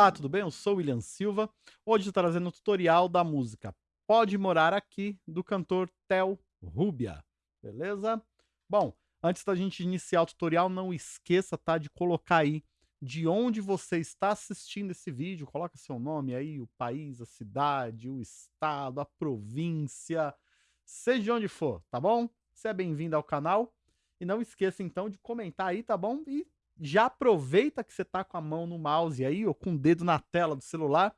Olá, tudo bem? Eu sou William Silva. Hoje estou trazendo o tutorial da música Pode Morar Aqui, do cantor Theo Rubia. Beleza? Bom, antes da gente iniciar o tutorial, não esqueça tá, de colocar aí de onde você está assistindo esse vídeo. Coloca seu nome aí, o país, a cidade, o estado, a província, seja de onde for, tá bom? Você é bem-vindo ao canal. E não esqueça então de comentar aí, tá bom? E já aproveita que você tá com a mão no mouse aí, ou com o dedo na tela do celular,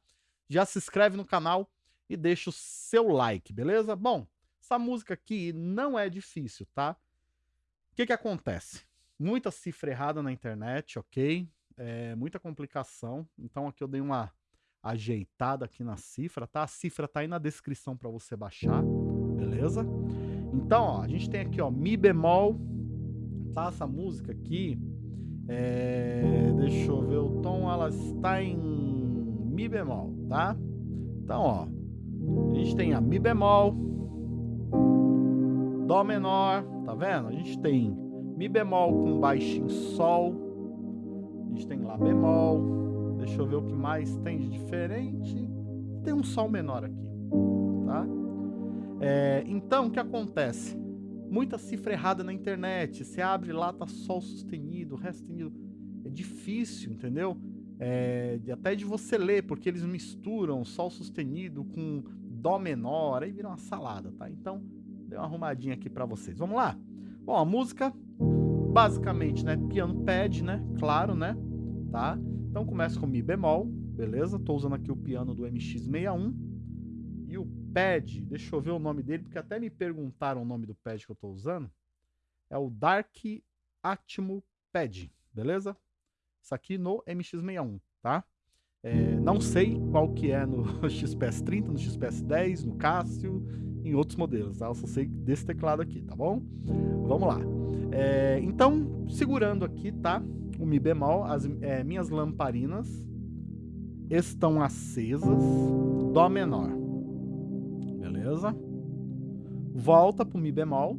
já se inscreve no canal e deixa o seu like, beleza? Bom, essa música aqui não é difícil, tá? O que que acontece? Muita cifra errada na internet, ok? É, muita complicação, então aqui eu dei uma ajeitada aqui na cifra, tá? A cifra tá aí na descrição para você baixar, beleza? Então, ó, a gente tem aqui, ó, Mi bemol, tá? Essa música aqui, é, deixa eu ver o tom, ela está em Mi bemol, tá? Então, ó, a gente tem a Mi bemol, Dó menor, tá vendo? A gente tem Mi bemol com baixo em Sol, a gente tem Lá bemol, deixa eu ver o que mais tem de diferente, tem um Sol menor aqui, tá? É, então, o que acontece? Muita cifra errada na internet. Você abre lá, tá sol sustenido, ré sustenido. É difícil, entendeu? É, até de você ler, porque eles misturam sol sustenido com dó menor, aí vira uma salada, tá? Então, dei uma arrumadinha aqui para vocês. Vamos lá? Bom, a música, basicamente, né? Piano pad, né? Claro, né? Tá? Então começa com Mi bemol, beleza? Tô usando aqui o piano do MX61 e o pad, deixa eu ver o nome dele, porque até me perguntaram o nome do pad que eu estou usando. É o Dark Atmo Pad, beleza? Isso aqui no MX61, tá? É, não sei qual que é no XPS30, no XPS10, no Cássio, em outros modelos, tá? Eu só sei desse teclado aqui, tá bom? Vamos lá. É, então, segurando aqui, tá? O Mi bemol, as é, minhas lamparinas estão acesas, Dó menor beleza? Volta pro Mi bemol.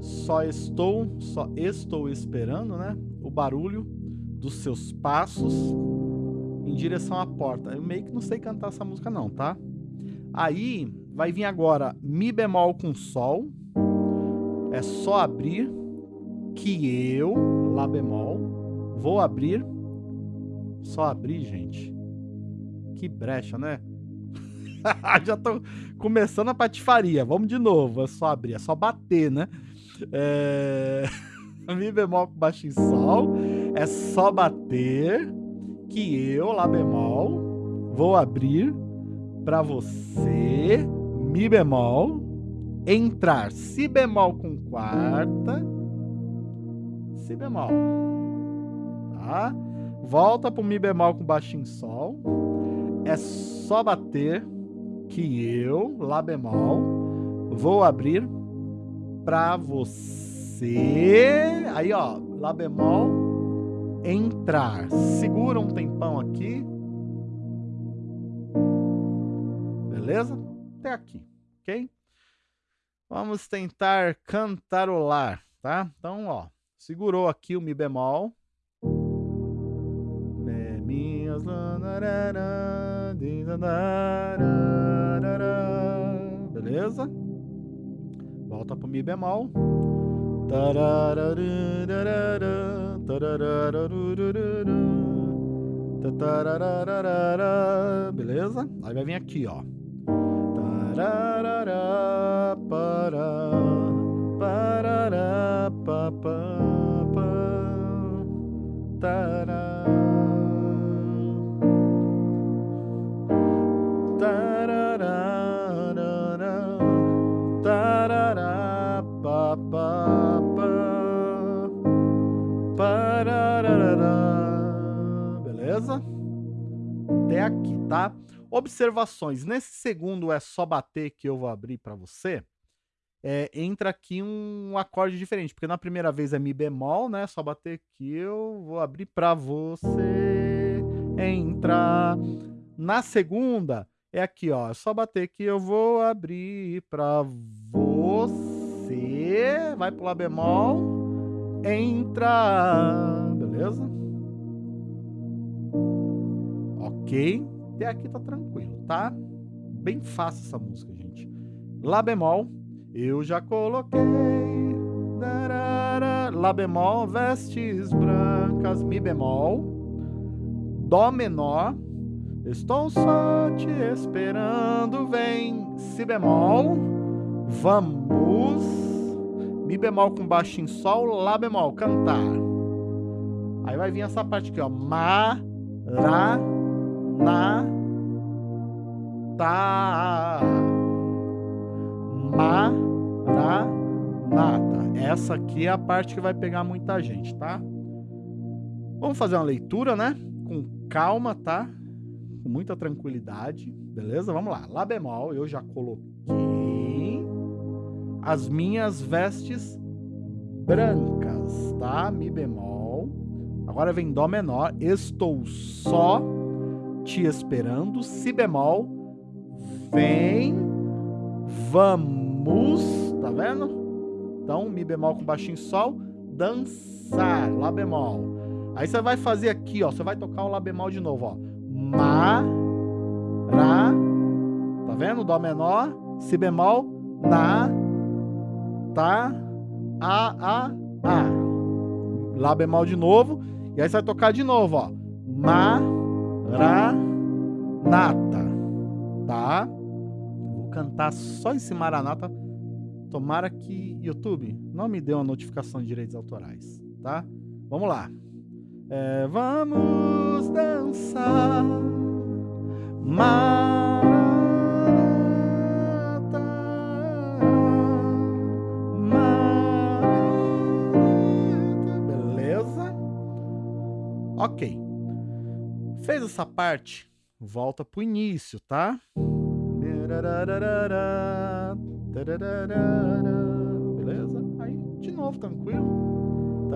Só estou, só estou esperando, né? O barulho dos seus passos em direção à porta. Eu meio que não sei cantar essa música não, tá? Aí vai vir agora Mi bemol com Sol. É só abrir que eu, Lá bemol, vou abrir. Só abrir, gente. Que brecha, né? Já tô começando a patifaria. Vamos de novo. É só abrir, é só bater, né? É... Mi bemol com baixo em sol. É só bater que eu, Lá bemol, vou abrir para você, Mi bemol, entrar Si bemol com quarta, Si bemol. Tá? Volta pro Mi bemol com baixo em sol. É só bater que eu, Lá bemol, vou abrir para você. Aí, ó, Lá bemol, entrar. Segura um tempão aqui. Beleza? Até aqui, ok? Vamos tentar cantarolar, tá? Então, ó, segurou aqui o Mi bemol. Minhas Beleza? Volta pro Mi bemol. Beleza? Aí vai vir aqui, ó. Para, parará, papá, Beleza? Até aqui, tá? Observações. Nesse segundo é só bater que eu vou abrir para você. É, entra aqui um acorde diferente, porque na primeira vez é Mi bemol, né? Só bater que eu vou abrir para você entrar. Na segunda é aqui, ó. É só bater que eu vou abrir para você. Vai pro Lá bemol. Entra. Beleza? Ok? Até aqui tá tranquilo, tá? Bem fácil essa música, gente. Lá bemol, eu já coloquei. Lá bemol, vestes brancas, Mi bemol. Dó menor, estou só te esperando, vem. Si bemol, vamos. Bemol com baixo em Sol, Lá bemol, cantar. Aí vai vir essa parte aqui, ó. Ma, Ra, Na, Ta. Ma, Ra, Nata. Essa aqui é a parte que vai pegar muita gente, tá? Vamos fazer uma leitura, né? Com calma, tá? Com muita tranquilidade, beleza? Vamos lá. Lá bemol, eu já coloquei as minhas vestes brancas, tá? Mi bemol. Agora vem Dó menor, estou só te esperando, Si bemol, vem, vamos, tá vendo? Então, Mi bemol com baixinho Sol, dançar, Lá bemol. Aí você vai fazer aqui, ó, você vai tocar o Lá bemol de novo, ó. Ma, Ra, tá vendo? Dó menor, Si bemol, Na, Tá, A, A, A. Lá bemol de novo. E aí você vai tocar de novo, ó. Maranata. Tá? Vou cantar só esse Maranata. Tomara que YouTube não me dê uma notificação de direitos autorais, tá? Vamos lá. É, vamos dançar. Essa parte, volta pro início, tá? Beleza? Aí, de novo, tranquilo.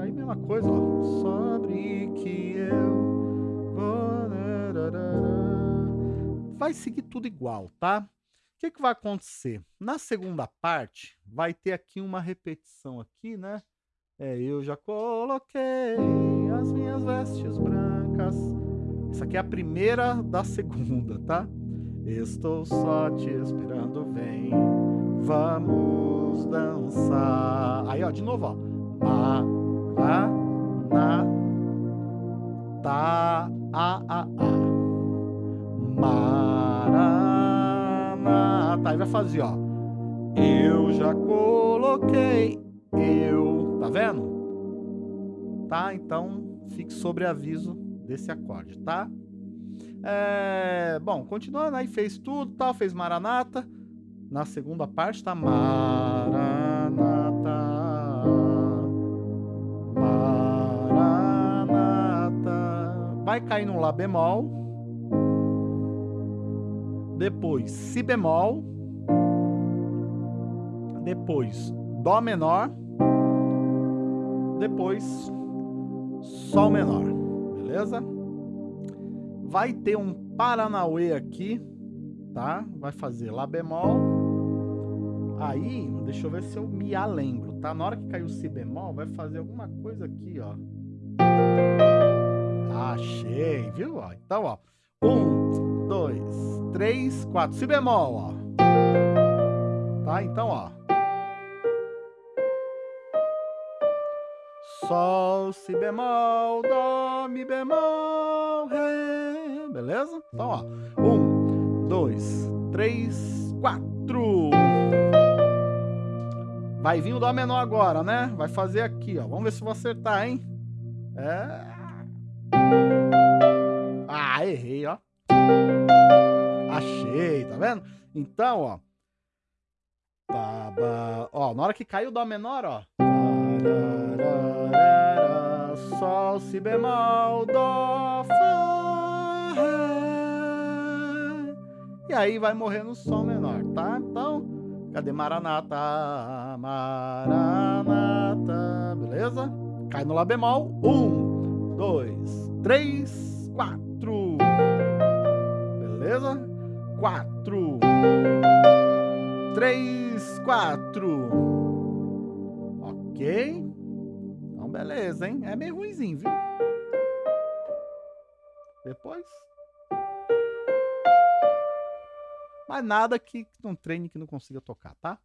Aí, mesma coisa, ó. Sobre que eu vou... Vai seguir tudo igual, tá? que, que vai acontecer? Na segunda parte, vai ter aqui uma repetição aqui, né? É, eu já coloquei as minhas vestes brancas. Essa aqui é a primeira da segunda, tá? Estou só te esperando, vem, vamos dançar. Aí, ó, de novo, ó. Ma, ra, na, ta, a, a, a. Mara, tá? E vai fazer, ó. Eu já coloquei, tá vendo? Tá? Então, fique sobre aviso desse acorde, tá? É, bom, continuando aí, fez tudo, tal, fez Maranata. Na segunda parte tá Maranata. Maranata. Vai cair no Lá bemol depois Si bemol, depois Dó menor, depois Sol menor, beleza? Vai ter um Paranauê aqui, tá? Vai fazer Lá bemol, aí, deixa eu ver se eu me lembro, tá? Na hora que cair o Si bemol, vai fazer alguma coisa aqui, ó. Achei, viu? Então, ó, um, dois, 3, 4. Si bemol, ó. Tá? Então, ó. Sol, Si bemol, Dó, Mi bemol, Ré. Beleza? Então, ó. 1, 2, 3, 4. Vai vir o Dó menor agora, né? Vai fazer aqui, ó. Vamos ver se vou acertar, hein? É. Ah, errei, ó. Achei, tá vendo? Então, ó. Baba, ó, na hora que caiu o Dó menor, ó. Sol, Si bemol, Dó, Fá, Ré. E aí vai morrer no Sol menor, tá? Então, cadê Maranata? Maranata, beleza? Cai no Lá bemol. Um, dois, três, quatro. Beleza? quatro. Três, quatro. Ok? Então, beleza. hein? É meio ruimzinho, viu? Depois. Mas nada que não treine que não consiga tocar, tá?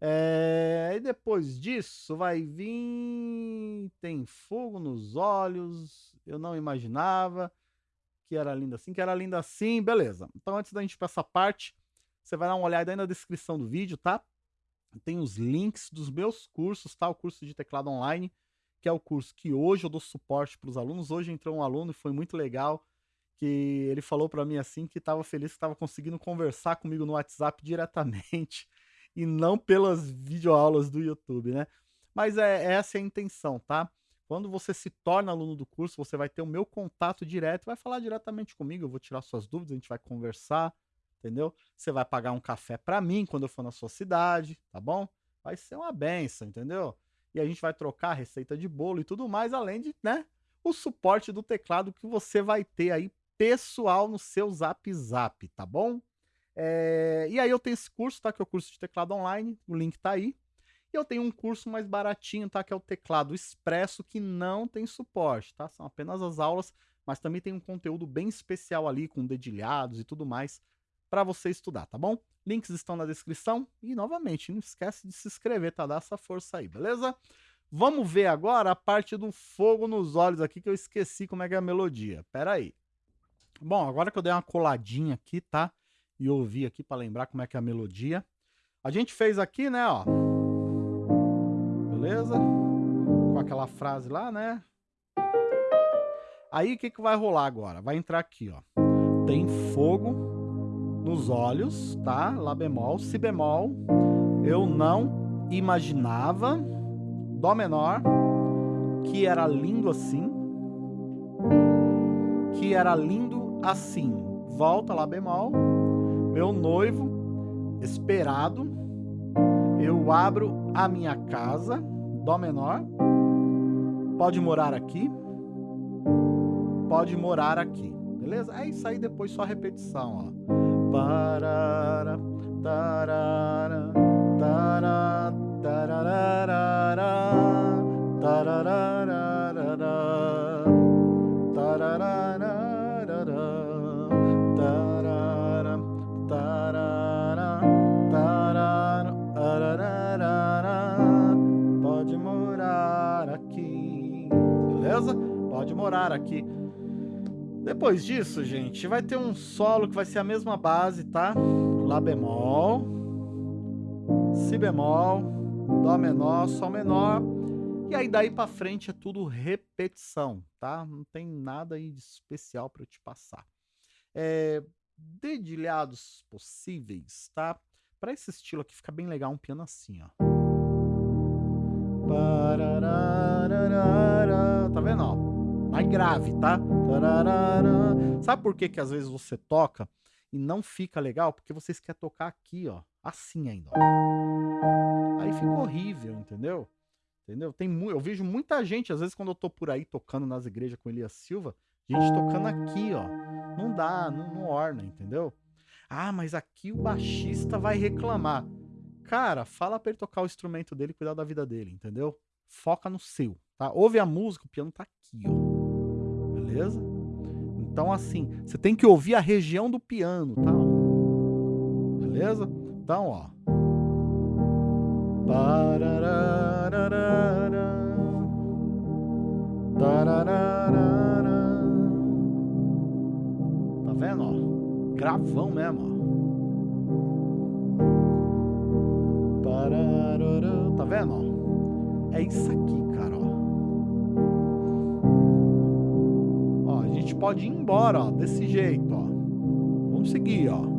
É, e depois disso vai vir. Tem fogo nos olhos. Eu não imaginava que era linda assim, que era linda assim, beleza. Então, antes da gente ir pra essa parte, você vai dar uma olhada aí na descrição do vídeo, tá? Tem os links dos meus cursos, tá? O curso de teclado online, que é o curso que hoje eu dou suporte para os alunos. Hoje entrou um aluno e foi muito legal, que ele falou para mim assim que estava feliz que estava conseguindo conversar comigo no WhatsApp diretamente e não pelas videoaulas do YouTube, né? Mas é essa é a intenção, tá? Quando você se torna aluno do curso, você vai ter o meu contato direto, vai falar diretamente comigo, eu vou tirar suas dúvidas, a gente vai conversar, entendeu? Você vai pagar um café para mim quando eu for na sua cidade, tá bom? Vai ser uma benção, entendeu? E a gente vai trocar receita de bolo e tudo mais, além de, né, o suporte do teclado que você vai ter aí pessoal no seu Zap Zap, tá bom? É... E aí eu tenho esse curso, tá? Que é o curso de teclado online, o link tá aí. E eu tenho um curso mais baratinho, tá? Que é o teclado expresso, que não tem suporte, tá? São apenas as aulas, mas também tem um conteúdo bem especial ali, com dedilhados e tudo mais, para você estudar, tá bom? Links estão na descrição e, novamente, não esquece de se inscrever, tá? Dá essa força aí, beleza? Vamos ver agora a parte do fogo nos olhos aqui, que eu esqueci como é que é a melodia. Pera aí. Bom, agora que eu dei uma coladinha aqui, tá? E ouvi aqui para lembrar como é que é a melodia. A gente fez aqui, né, ó. Beleza? Com aquela frase lá, né? Aí, o que que vai rolar agora? Vai entrar aqui, ó. Tem fogo nos olhos, tá? Lá bemol, si bemol. Eu não imaginava, dó menor, que era lindo assim. Que era lindo assim. Volta lá bemol. Meu noivo esperado. Eu abro a minha casa, dó menor. Pode morar aqui. Pode morar aqui. Beleza? É isso aí, depois só repetição, ó. Parara, tarara, tarara, tararara, tararara, tararara, tarara, tarara, tarara, pode morar aqui, beleza? Pode morar aqui. Depois disso, gente, vai ter um solo que vai ser a mesma base, tá? Lá bemol, Si bemol, Dó menor, Sol menor. E aí daí pra frente é tudo repetição, tá? Não tem nada aí de especial para eu te passar. É, dedilhados possíveis, tá? Para esse estilo aqui fica bem legal um piano assim, ó. Tá vendo, ó? Grave, tá? Sabe por que que às vezes você toca e não fica legal? Porque vocês querem tocar aqui, ó, assim ainda, ó. Aí fica horrível, entendeu? Entendeu? Tem eu vejo muita gente, às vezes quando eu tô por aí tocando nas igrejas com Elias Silva, gente tocando aqui, ó. Não dá, não, não orna, entendeu? Ah, mas aqui o baixista vai reclamar. Cara, fala pra ele tocar o instrumento dele e cuidar da vida dele, entendeu? Foca no seu, tá? Ouve a música, o piano tá aqui, ó beleza? Então, assim, você tem que ouvir a região do piano, tá? Beleza? Então, ó. Tá vendo, ó? Gravão mesmo, ó. Tá vendo, ó? É isso aqui, gente pode ir embora, ó, desse jeito, ó. Vamos seguir, ó.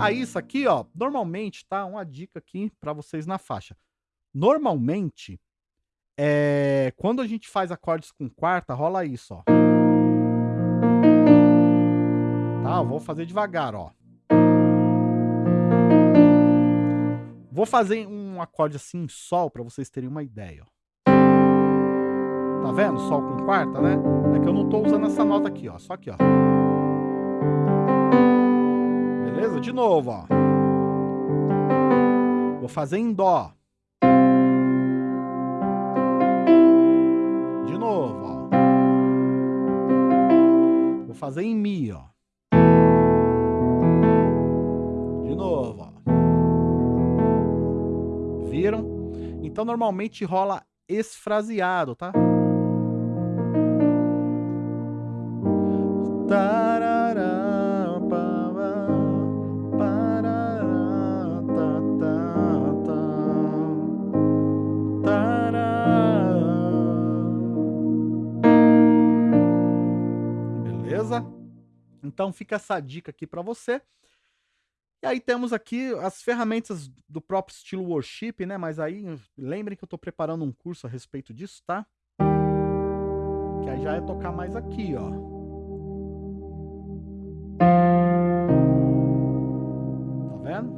Aí isso aqui, ó, normalmente, tá? Uma dica aqui para vocês na faixa. Normalmente, é, quando a gente faz acordes com quarta, rola isso, ó. Tá? Vou fazer devagar, ó. Vou fazer um acorde assim em sol para vocês terem uma ideia, ó. Tá vendo? Sol com quarta, né? É que eu não tô usando essa nota aqui, ó. Só aqui, ó. Beleza? De novo, ó. Vou fazer em Dó. De novo, ó. Vou fazer em Mi, ó. Novo, ó. Viram? Então, normalmente rola esfraseado, tá? Tá, tá, tá. Beleza? Então fica essa dica aqui para você. E aí temos aqui as ferramentas do próprio estilo worship, né? Mas aí lembrem que eu estou preparando um curso a respeito disso, tá? Que aí já é tocar mais aqui, ó. Tá vendo?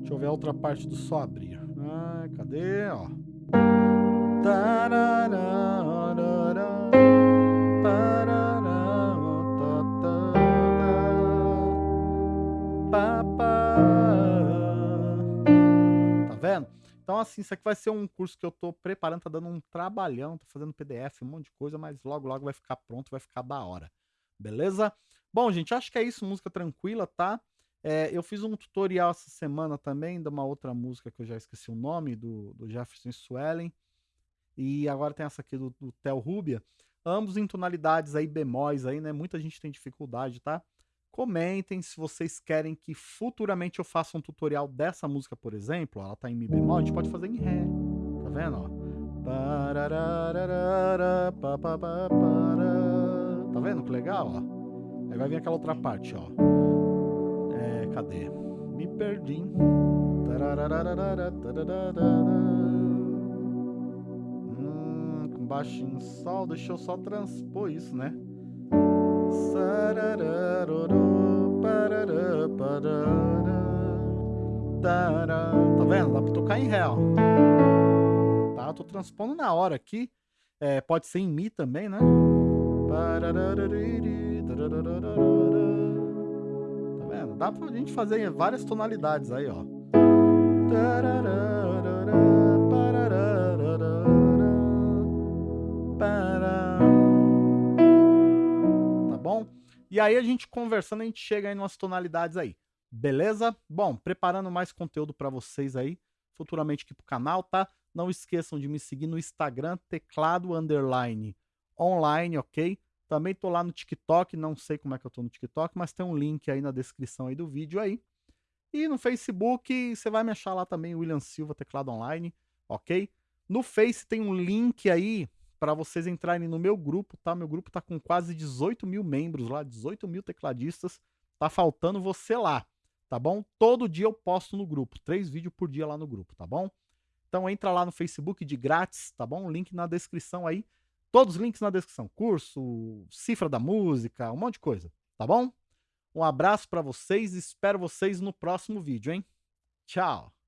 Deixa eu ver a outra parte do só abrir. Ah, cadê, ó? Assim, isso aqui vai ser um curso que eu tô preparando, tá dando um trabalhão, tô fazendo PDF, um monte de coisa, mas logo, logo vai ficar pronto, vai ficar da hora. Beleza? Bom, gente, acho que é isso, música tranquila, tá? É, eu fiz um tutorial essa semana também de uma outra música que eu já esqueci o nome, do, do Jefferson Swellen. E agora tem essa aqui do, do Theo Rubia. Ambos em tonalidades aí, bemóis aí, né? Muita gente tem dificuldade, tá? Comentem se vocês querem que futuramente eu faça um tutorial dessa música, por exemplo. Ela tá em Mi bemol, a gente pode fazer em Ré. Tá vendo? Tá vendo que legal? Ó? Aí vai vir aquela outra parte, ó. É, cadê? Me perdi. Hum, baixinho sol, deixa eu só transpor isso, né? Tá vendo? Dá pra tocar em Ré, ó. Tá? Eu tô transpondo na hora aqui. É, pode ser em Mi também, né? Tá vendo? Dá pra gente fazer várias tonalidades aí, ó. E aí a gente conversando, a gente chega aí nas tonalidades aí. Beleza? Bom, preparando mais conteúdo para vocês aí, futuramente aqui pro canal, tá? Não esqueçam de me seguir no Instagram, teclado underline online, ok? Também tô lá no TikTok, não sei como é que eu tô no TikTok, mas tem um link aí na descrição aí do vídeo aí. E no Facebook, você vai me achar lá também, William Silva, teclado online, ok? No Face tem um link aí para vocês entrarem no meu grupo, tá? Meu grupo tá com quase 18 mil membros lá, 18 mil tecladistas. Tá faltando você lá, tá bom? Todo dia eu posto no grupo, três vídeos por dia lá no grupo, tá bom? Então entra lá no Facebook de grátis, tá bom? Link na descrição aí. Todos os links na descrição. Curso, cifra da música, um monte de coisa, tá bom? Um abraço para vocês, espero vocês no próximo vídeo, hein? Tchau!